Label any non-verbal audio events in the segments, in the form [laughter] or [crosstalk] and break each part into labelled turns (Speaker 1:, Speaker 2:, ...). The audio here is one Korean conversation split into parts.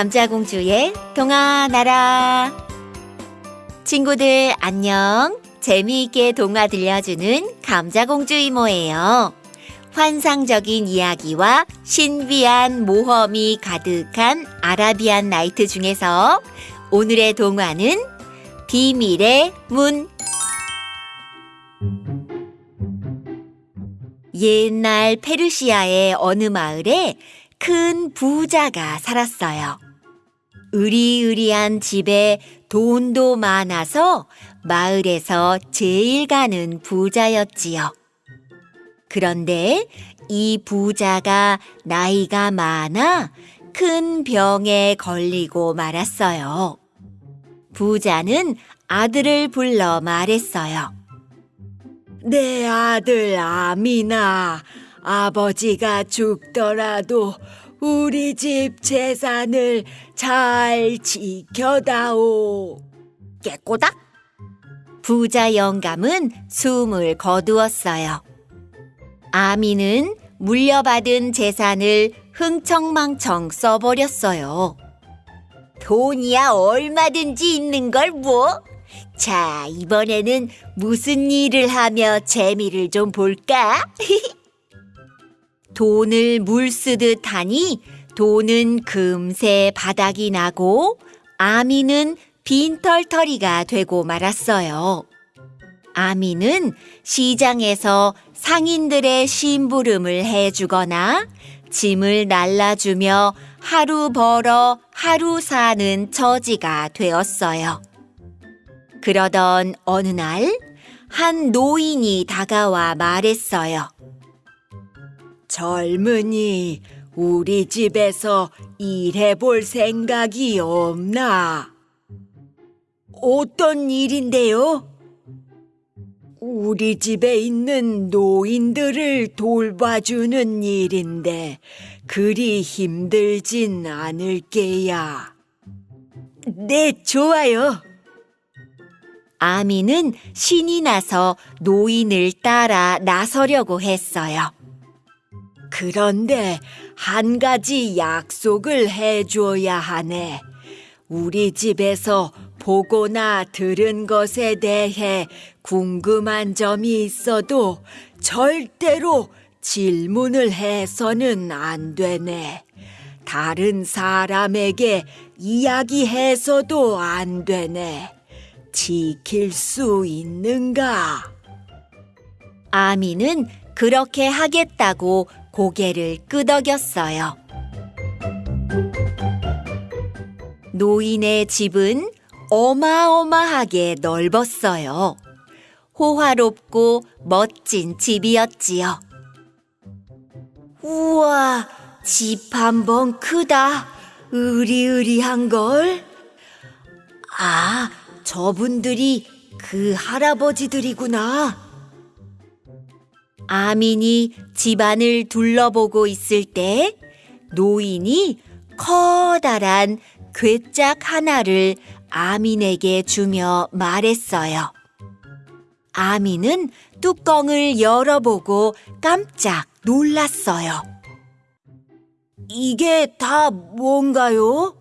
Speaker 1: 감자공주의 동화 나라. 친구들 안녕. 재미있게 동화 들려주는 감자공주 이모예요. 환상적인 이야기와 신비한 모험이 가득한 아라비안 나이트 중에서 오늘의 동화는 비밀의 문. 옛날 페르시아의 어느 마을에 큰 부자가 살았어요. 으리으리한 집에 돈도 많아서 마을에서 제일 가는 부자였지요. 그런데 이 부자가 나이가 많아 큰 병에 걸리고 말았어요. 부자는 아들을 불러 말했어요.
Speaker 2: 내 아들 아미나, 아버지가 죽더라도 우리 집 재산을 잘 지켜다오.
Speaker 1: 깨꼬닥! 부자 영감은 숨을 거두었어요. 아미는 물려받은 재산을 흥청망청 써버렸어요. 돈이야 얼마든지 있는 걸 뭐? 자, 이번에는 무슨 일을 하며 재미를 좀 볼까? [laughs] 돈을 물 쓰듯 하니 돈은 금세 바닥이 나고 아미는 빈털터리가 되고 말았어요. 아미는 시장에서 상인들의 심부름을 해주거나 짐을 날라주며 하루 벌어 하루 사는 처지가 되었어요. 그러던 어느 날, 한 노인이 다가와 말했어요.
Speaker 2: 젊은이, 우리 집에서 일해볼 생각이 없나? 어떤 일인데요? 우리 집에 있는 노인들을 돌봐주는 일인데 그리 힘들진 않을 게야. 네, 좋아요.
Speaker 1: 아미는 신이 나서 노인을 따라 나서려고 했어요.
Speaker 2: 그런데 한 가지 약속을 해줘야 하네. 우리 집에서 보거나 들은 것에 대해 궁금한 점이 있어도 절대로 질문을 해서는 안 되네. 다른 사람에게 이야기해서도 안 되네. 지킬 수 있는가?
Speaker 1: 아미는 그렇게 하겠다고 고개를 끄덕였어요. 노인의 집은 어마어마하게 넓었어요. 호화롭고 멋진 집이었지요. 우와, 집 한 번 크다. 으리으리한걸? 아, 저분들이 그 할아버지들이구나. 아민이 집안을 둘러보고 있을 때 노인이 커다란 괴짝 하나를 아민에게 주며 말했어요. 아민은 뚜껑을 열어보고 깜짝 놀랐어요.
Speaker 2: 이게 다 뭔가요?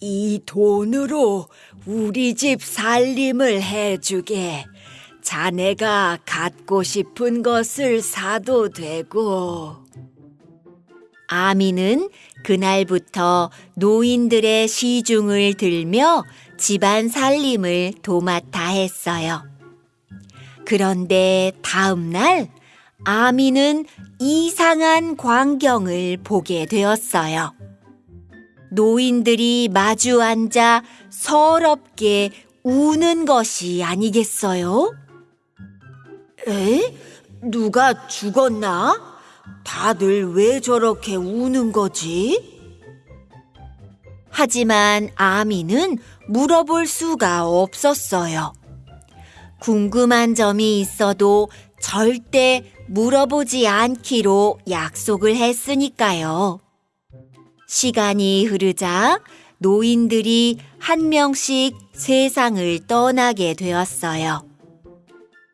Speaker 2: 이 돈으로 우리 집 살림을 해주게. 자네가 갖고 싶은 것을 사도 되고.
Speaker 1: 아미는 그날부터 노인들의 시중을 들며 집안 살림을 도맡아 했어요. 그런데 다음 날 아미는 이상한 광경을 보게 되었어요. 노인들이 마주 앉아 서럽게 우는 것이 아니겠어요?
Speaker 2: 에? 누가 죽었나? 다들 왜 저렇게 우는 거지?
Speaker 1: 하지만 아미는 물어볼 수가 없었어요. 궁금한 점이 있어도 절대 물어보지 않기로 약속을 했으니까요. 시간이 흐르자 노인들이 한 명씩 세상을 떠나게 되었어요.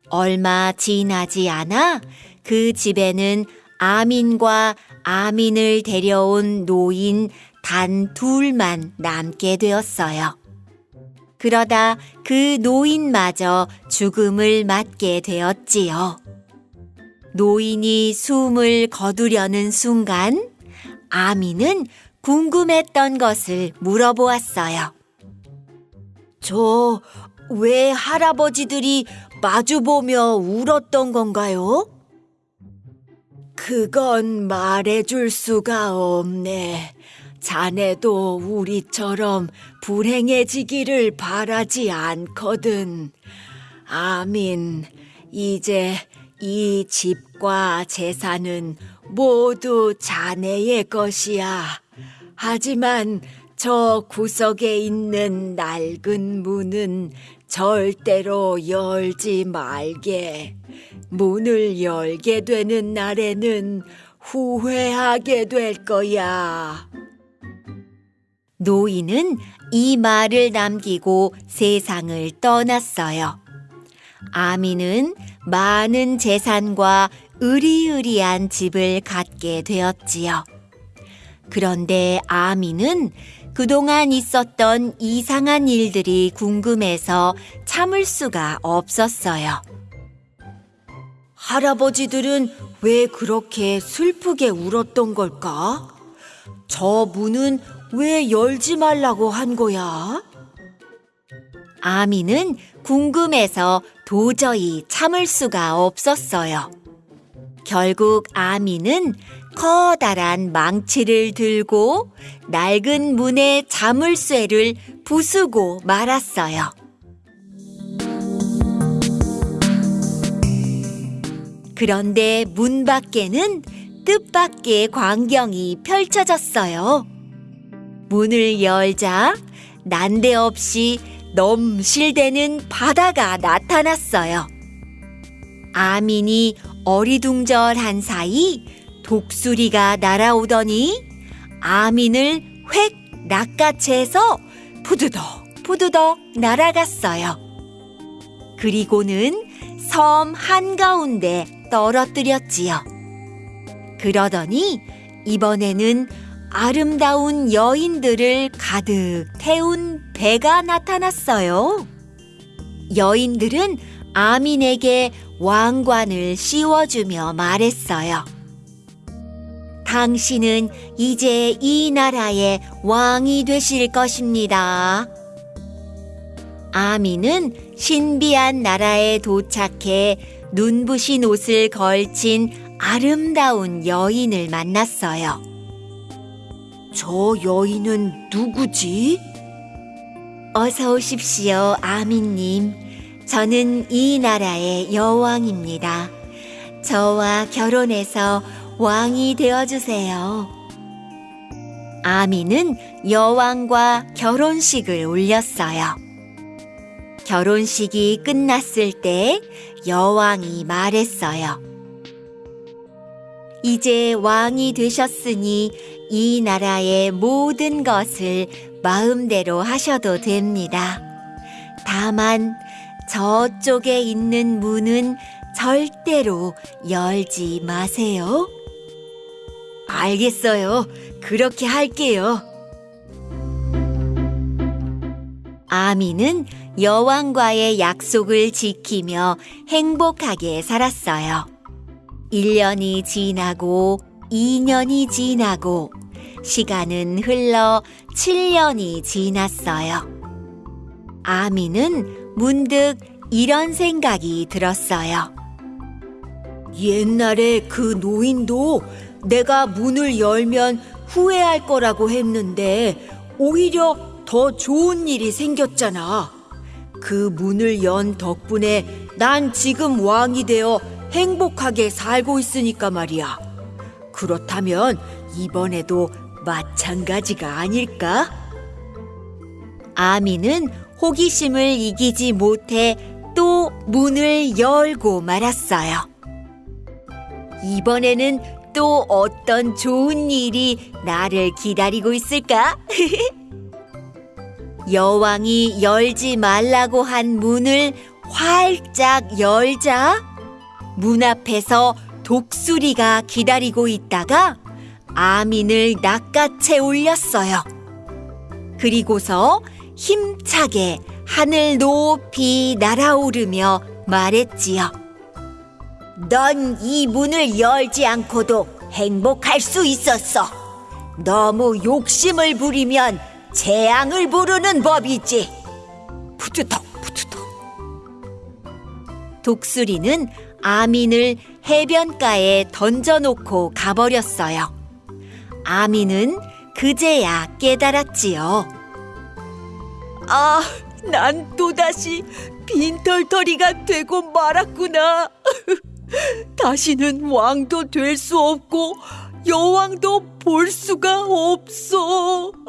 Speaker 1: 얼마 지나지 않아 그 집에는 아민과 아민을 데려온 노인 단 둘만 남게 되었어요. 그러다 그 노인마저 죽음을 맞게 되었지요. 노인이 숨을 거두려는 순간 아미는 궁금했던 것을 물어보았어요.
Speaker 2: 저 왜 할아버지들이 마주보며 울었던 건가요? 그건 말해줄 수가 없네. 자네도 우리처럼 불행해지기를 바라지 않거든. 아민, 이제 이 집과 재산은 모두 자네의 것이야. 하지만 저 구석에 있는 낡은 문은 절대로 열지 말게. 문을 열게 되는 날에는 후회하게 될 거야.
Speaker 1: 노인은 이 말을 남기고 세상을 떠났어요. 아미는 많은 재산과 으리으리한 집을 갖게 되었지요. 그런데 아미는 그동안 있었던 이상한 일들이 궁금해서 참을 수가 없었어요.
Speaker 2: 할아버지들은 왜 그렇게 슬프게 울었던 걸까? 저 문은 왜 열지 말라고 한 거야?
Speaker 1: 아미는 궁금해서 도저히 참을 수가 없었어요. 결국 아미는 커다란 망치를 들고 낡은 문의 자물쇠를 부수고 말았어요. 그런데 문 밖에는 뜻밖의 광경이 펼쳐졌어요. 문을 열자 난데없이 넘실대는 바다가 나타났어요. 아민이 어리둥절한 사이 독수리가 날아오더니 아민을 획 낚아채서 푸드덕 푸드덕 날아갔어요. 그리고는 섬 한가운데 떨어뜨렸지요. 그러더니 이번에는 아름다운 여인들을 가득 태운 배가 나타났어요. 여인들은 아민에게 왕관을 씌워주며 말했어요. 당신은 이제 이 나라의 왕이 되실 것입니다. 아민은 신비한 나라에 도착해 눈부신 옷을 걸친 아름다운 여인을 만났어요.
Speaker 2: 저 여인은 누구지?
Speaker 1: 어서 오십시오, 아미님. 저는 이 나라의 여왕입니다. 저와 결혼해서 왕이 되어주세요. 아미는 여왕과 결혼식을 올렸어요. 결혼식이 끝났을 때 여왕이 말했어요. 이제 왕이 되셨으니 이 나라의 모든 것을 마음대로 하셔도 됩니다. 다만 저쪽에 있는 문은 절대로 열지 마세요.
Speaker 2: 알겠어요. 그렇게 할게요.
Speaker 1: 아미는 여왕과의 약속을 지키며 행복하게 살았어요. 1년이 지나고 2년이 지나고 시간은 흘러 7년이 지났어요. 아미는 문득 이런 생각이 들었어요.
Speaker 2: 옛날에 그 노인도 내가 문을 열면 후회할 거라고 했는데 오히려 더 좋은 일이 생겼잖아. 그 문을 연 덕분에 난 지금 왕이 되어 행복하게 살고 있으니까 말이야. 그렇다면 이번에도 마찬가지가 아닐까?
Speaker 1: 아미는 호기심을 이기지 못해 또 문을 열고 말았어요. 이번에는 또 어떤 좋은 일이 나를 기다리고 있을까? [laughs] 여왕이 열지 말라고 한 문을 활짝 열자 문 앞에서 독수리가 기다리고 있다가
Speaker 2: 아민을 낚아채 올렸어요. 그리고서 힘차게 하늘 높이 날아오르며 말했지요. 넌 이 문을 열지 않고도 행복할 수 있었어. 너무 욕심을 부리면 재앙을 부르는 법이지. 푸드덕 푸드덕. 독수리는 아민을 해변가에 던져놓고 가버렸어요. 아민은 그제야 깨달았지요. 아, 난 또다시 빈털터리가 되고 말았구나. [laughs] 다시는 왕도 될 수 없고 여왕도 볼 수가 없어. [laughs]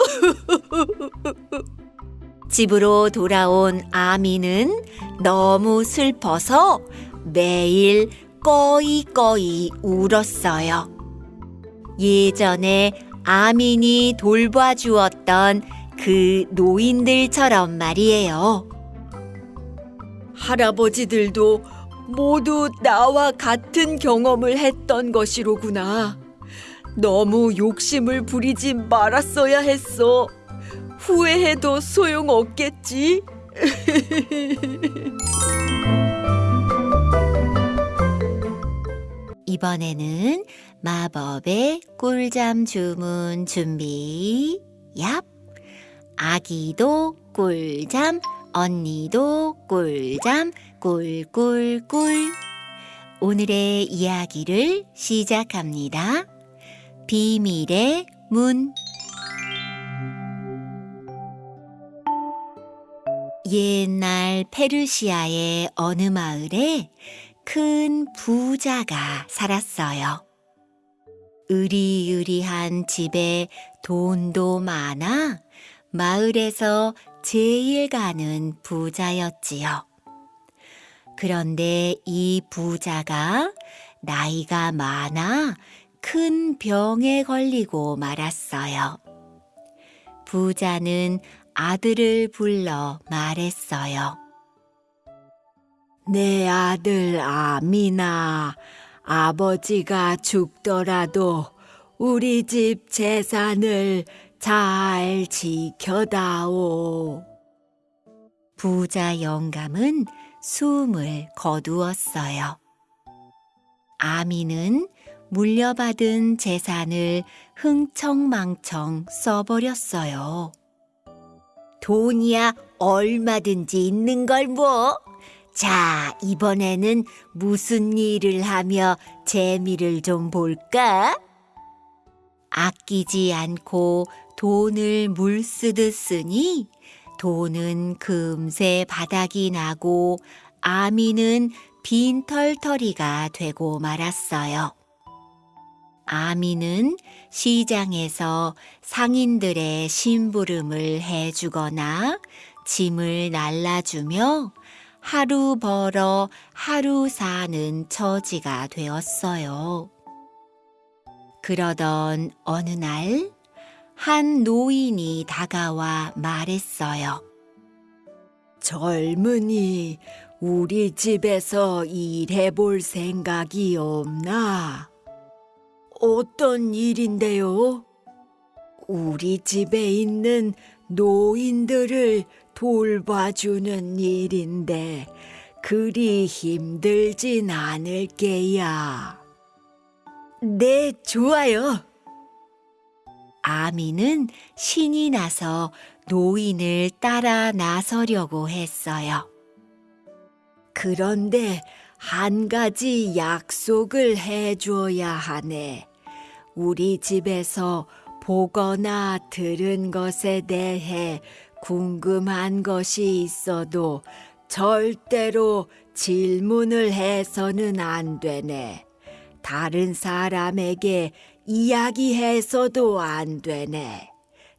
Speaker 2: 집으로 돌아온 아미는 너무 슬퍼서 매일 꺼이꺼이 울었어요. 예전에 아민이 돌봐주었던 그 노인들처럼 말이에요. 할아버지들도 모두 나와 같은 경험을 했던 것이로구나. 너무 욕심을 부리지 말았어야 했어. 후회해도 소용없겠지? [laughs] 이번에는 마법의 꿀잠 주문 준비. 얍. 아기도 꿀잠, 언니도 꿀잠, 꿀꿀꿀. 오늘의 이야기를 시작합니다. 비밀의 문. 옛날 페르시아의 어느 마을에 큰 부자가 살았어요. 으리으리한 집에 돈도 많아 마을에서 제일 가는 부자였지요. 그런데 이 부자가 나이가 많아 큰 병에 걸리고 말았어요. 부자는 아들을 불러 말했어요. 내 아들 아미나, 아버지가 죽더라도 우리 집 재산을 잘 지켜다오. 부자 영감은 숨을 거두었어요. 아미는 물려받은 재산을 흥청망청 써버렸어요. 돈이야 얼마든지 있는 걸 뭐. 자, 이번에는 무슨 일을 하며 재미를 좀 볼까? 아끼지 않고 돈을 물 쓰듯 쓰니 돈은 금세 바닥이 나고 아미는 빈 털터리가 되고 말았어요. 아미는 시장에서 상인들의 심부름을 해주거나 짐을 날라주며 하루 벌어 하루 사는 처지가 되었어요. 그러던 어느 날, 한 노인이 다가와 말했어요. 젊은이, 우리 집에서 일해 볼 생각이 없나? 어떤 일인데요? 우리 집에 있는 노인들을 돌봐주는 일인데 그리 힘들진 않을 게야. 네, 좋아요. 아미는 신이 나서 노인을 따라 나서려고 했어요. 그런데 한 가지 약속을 해줘야 하네. 우리 집에서 보거나 들은 것에 대해 궁금한 것이 있어도 절대로 질문을 해서는 안 되네. 다른 사람에게 이야기해서도 안 되네.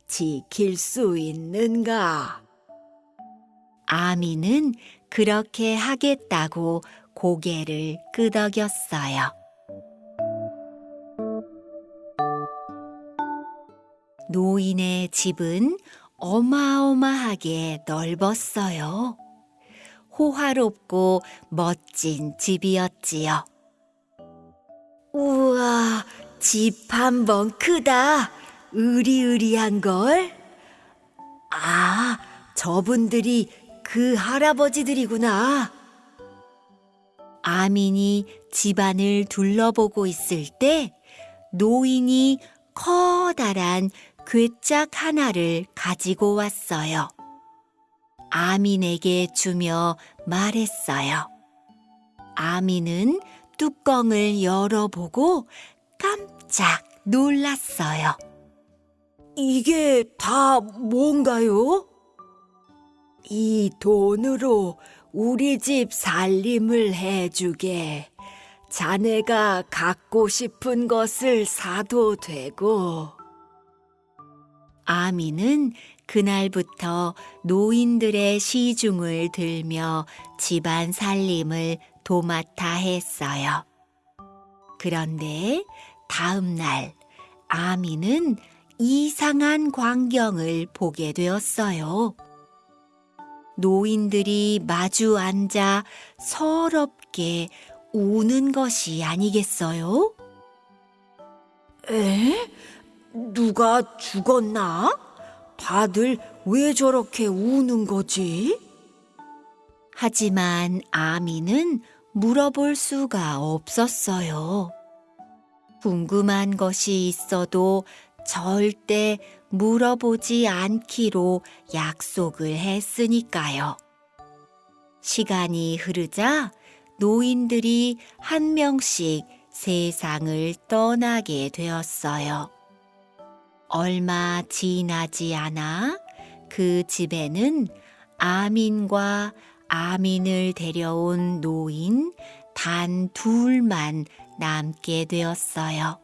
Speaker 2: 지킬 수 있는가? 아미는 그렇게 하겠다고 고개를 끄덕였어요. 노인의 집은 어마어마하게 넓었어요. 호화롭고 멋진 집이었지요. 우와, 집 한 번 크다. 으리으리한 걸. 아, 저분들이 그 할아버지들이구나. 아민이 집안을 둘러보고 있을 때 노인이 커다란 괴짝 하나를 가지고 왔어요. 아민에게 주며 말했어요. 아민은 뚜껑을 열어보고 깜짝 놀랐어요. 이게 다 뭔가요? 이 돈으로 우리 집 살림을 해주게. 자네가 갖고 싶은 것을 사도 되고. 아미는 그날부터 노인들의 시중을 들며 집안 살림을 도맡아 했어요. 그런데 다음 날 아미는 이상한 광경을 보게 되었어요. 노인들이 마주 앉아 서럽게 우는 것이 아니겠어요? 에? 누가 죽었나? 다들 왜 저렇게 우는 거지? 하지만 아미는 물어볼 수가 없었어요. 궁금한 것이 있어도 절대 물어보지 않기로 약속을 했으니까요. 시간이 흐르자 노인들이 한 명씩 세상을 떠나게 되었어요. 얼마 지나지 않아 그 집에는 아민과 아민을 데려온 노인 단 둘만 남게 되었어요.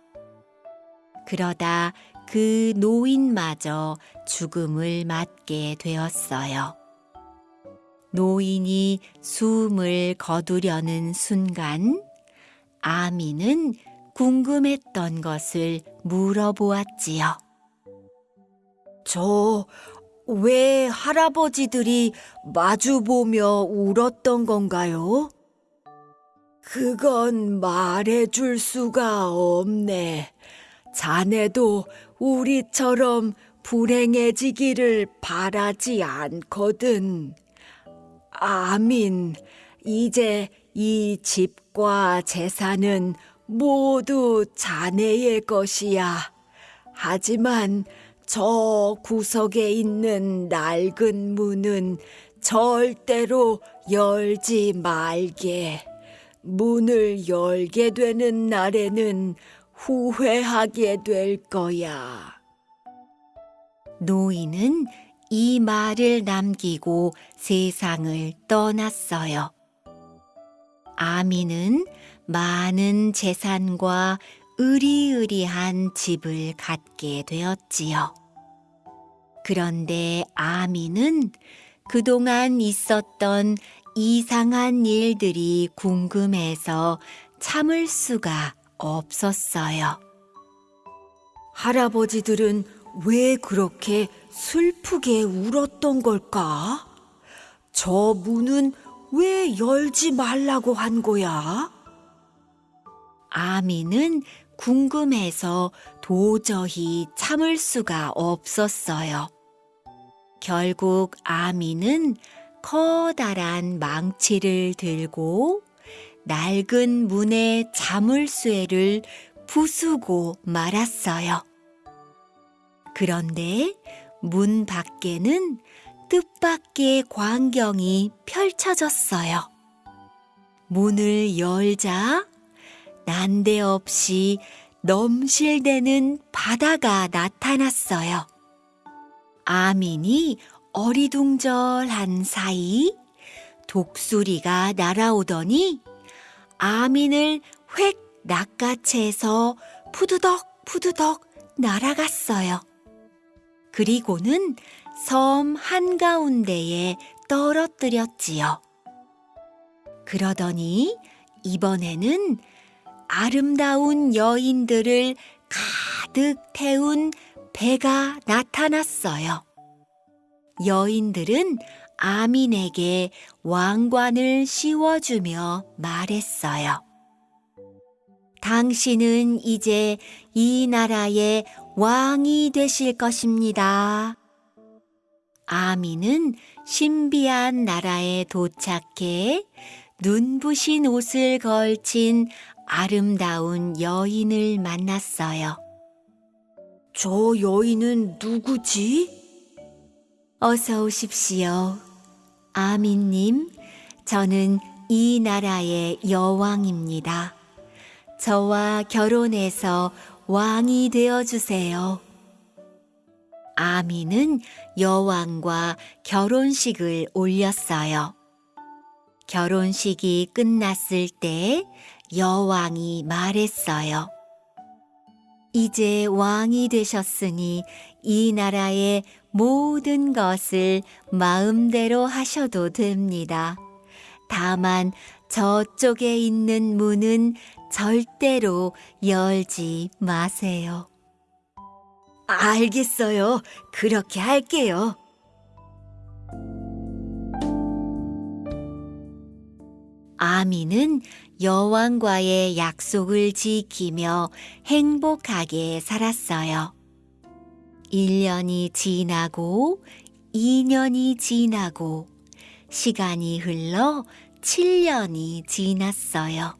Speaker 2: 그러다 그 노인마저 죽음을 맞게 되었어요. 노인이 숨을 거두려는 순간 아미는 궁금했던 것을 물어보았지요. 저 왜 할아버지들이 마주보며 울었던 건가요? 그건 말해줄 수가 없네. 자네도 우리처럼 불행해지기를 바라지 않거든. 아민, 이제 이 집과 재산은 모두 자네의 것이야. 하지만 저 구석에 있는 낡은 문은 절대로 열지 말게. 문을 열게 되는 날에는 후회하게 될 거야. 노인은 이 말을 남기고 세상을 떠났어요. 아미는 많은 재산과 으리으리한 집을 갖게 되었지요. 그런데 아미는 그동안 있었던 이상한 일들이 궁금해서 참을 수가 없었어요. 할아버지들은 왜 그렇게 슬프게 울었던 걸까? 저 문은 왜 열지 말라고 한 거야? 아미는 궁금해서 도저히 참을 수가 없었어요. 결국 아미는 커다란 망치를 들고 낡은 문의 자물쇠를 부수고 말았어요. 그런데 문 밖에는 뜻밖의 광경이 펼쳐졌어요. 문을 열자 난데없이 넘실대는 바다가 나타났어요. 아민이 어리둥절한 사이 독수리가 날아오더니 아민을 획 낚아채서 푸드덕 푸드덕 날아갔어요. 그리고는 섬 한가운데에 떨어뜨렸지요. 그러더니 이번에는 아름다운 여인들을 가득 태운 배가 나타났어요. 여인들은 아민에게 왕관을 씌워주며 말했어요. 당신은 이제 이 나라의 왕이 되실 것입니다. 아미는 신비한 나라에 도착해 눈부신 옷을 걸친 아름다운 여인을 만났어요. 저 여인은 누구지? 어서 오십시오. 아미님, 저는 이 나라의 여왕입니다. 저와 결혼해서 왕이 되어 주세요. 아미는 여왕과 결혼식을 올렸어요. 결혼식이 끝났을 때 여왕이 말했어요. 이제 왕이 되셨으니 이 나라의 모든 것을 마음대로 하셔도 됩니다. 다만 저쪽에 있는 문은 절대로 열지 마세요. 알겠어요. 그렇게 할게요. 아미는 여왕과의 약속을 지키며 행복하게 살았어요. 1년이 지나고 2년이 지나고 시간이 흘러 7년이 지났어요.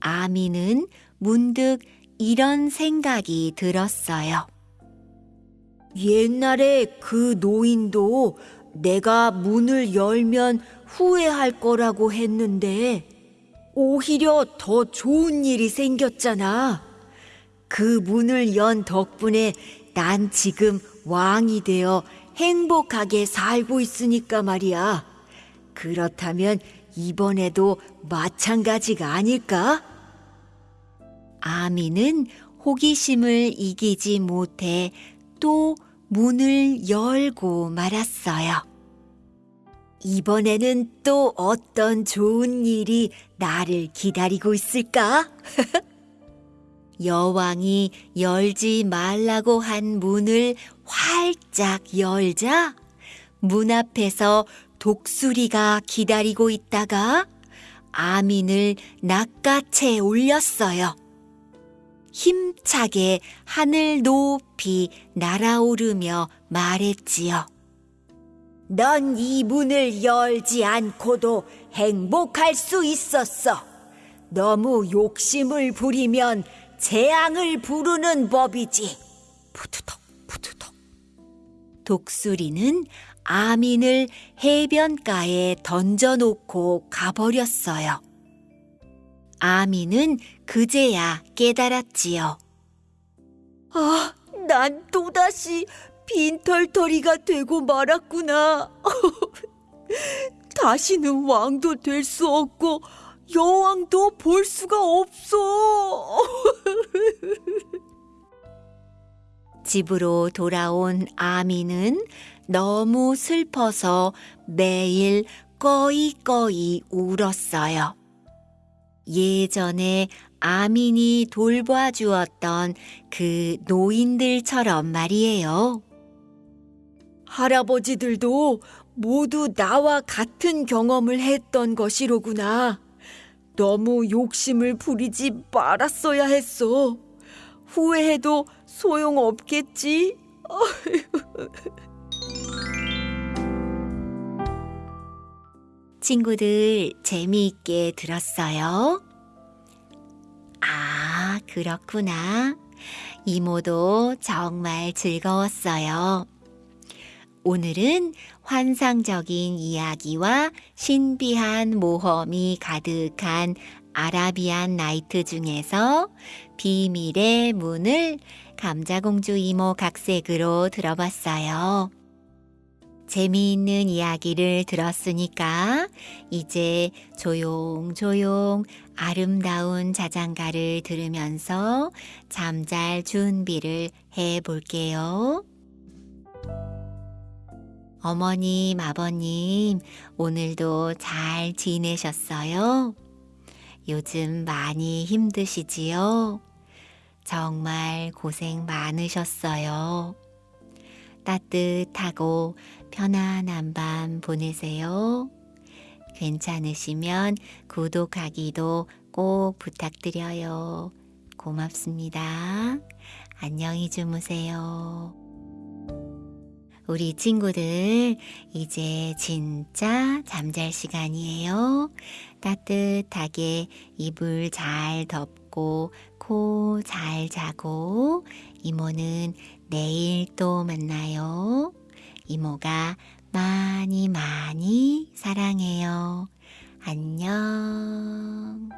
Speaker 2: 아미는 문득 이런 생각이 들었어요. 옛날에 그 노인도 내가 문을 열면 후회할 거라고 했는데 오히려 더 좋은 일이 생겼잖아. 그 문을 연 덕분에 난 지금 왕이 되어 행복하게 살고 있으니까 말이야. 그렇다면 이번에도 마찬가지가 아닐까? 아미는 호기심을 이기지 못해 또 문을 열고 말았어요. 이번에는 또 어떤 좋은 일이 나를 기다리고 있을까? [laughs] 여왕이 열지 말라고 한 문을 활짝 열자 문 앞에서 독수리가 기다리고 있다가 아민을 낚아채 올렸어요. 힘차게 하늘 높이 날아오르며 말했지요. 넌 이 문을 열지 않고도 행복할 수 있었어. 너무 욕심을 부리면 재앙을 부르는 법이지. 푸드덕, 푸드덕. 독수리는 아민을 해변가에 던져놓고 가버렸어요. 아민은 그제야 깨달았지요. 아, 난 또다시 빈털터리가 되고 말았구나. [laughs] 다시는 왕도 될 수 없고 여왕도 볼 수가 없어. 집으로 돌아온 아미는 너무 슬퍼서 매일 꺼이꺼이 울었어요. 예전에 아민이 돌봐주었던 그 노인들처럼 말이에요. 할아버지들도 모두 나와 같은 경험을 했던 것이로구나. 너무 욕심을 부리지 말았어야 했어. 후회해도 소용없겠지? [laughs] 친구들 재미있게 들었어요? 아, 그렇구나. 이모도 정말 즐거웠어요. 오늘은 환상적인 이야기와 신비한 모험이 가득한 아라비안 나이트 중에서 비밀의 문을 감자공주 이모 각색으로 들어봤어요. 재미있는 이야기를 들었으니까 이제 조용조용 아름다운 자장가를 들으면서 잠잘 준비를 해 볼게요. 어머님, 아버님, 오늘도 잘 지내셨어요? 요즘 많이 힘드시지요? 정말 고생 많으셨어요. 따뜻하고 편안한 밤 보내세요. 괜찮으시면 구독하기도
Speaker 1: 꼭 부탁드려요. 고맙습니다. 안녕히 주무세요. 우리 친구들, 이제 진짜 잠잘 시간이에요. 따뜻하게 이불 잘 덮고, 코 잘 자고, 이모는 내일 또 만나요. 이모가 많이 많이 사랑해요. 안녕.